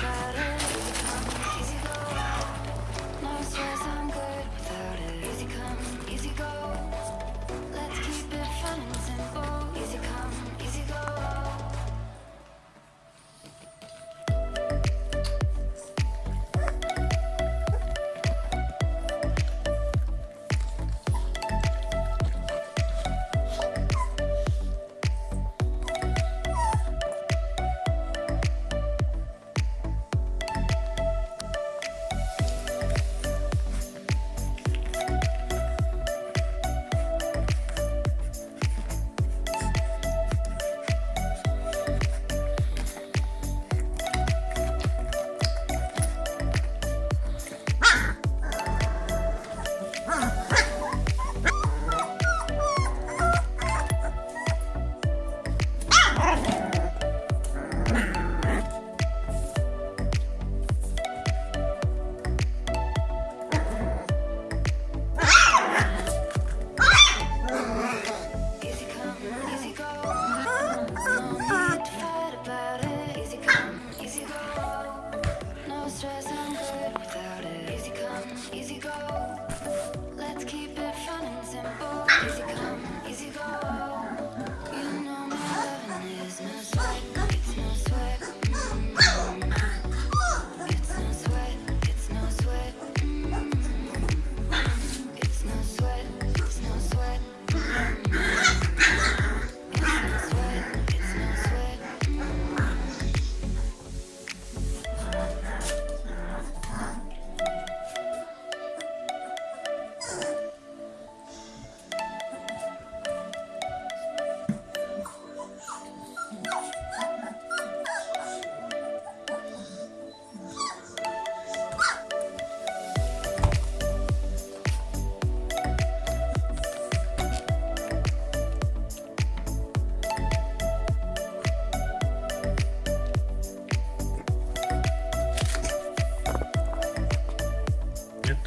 cara.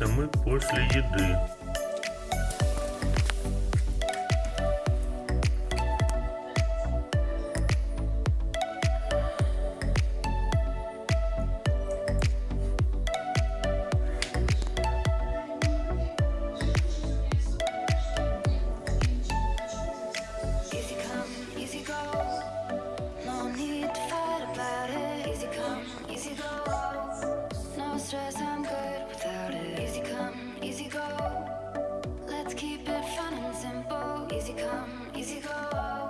это мы после еды. Easy come, easy go.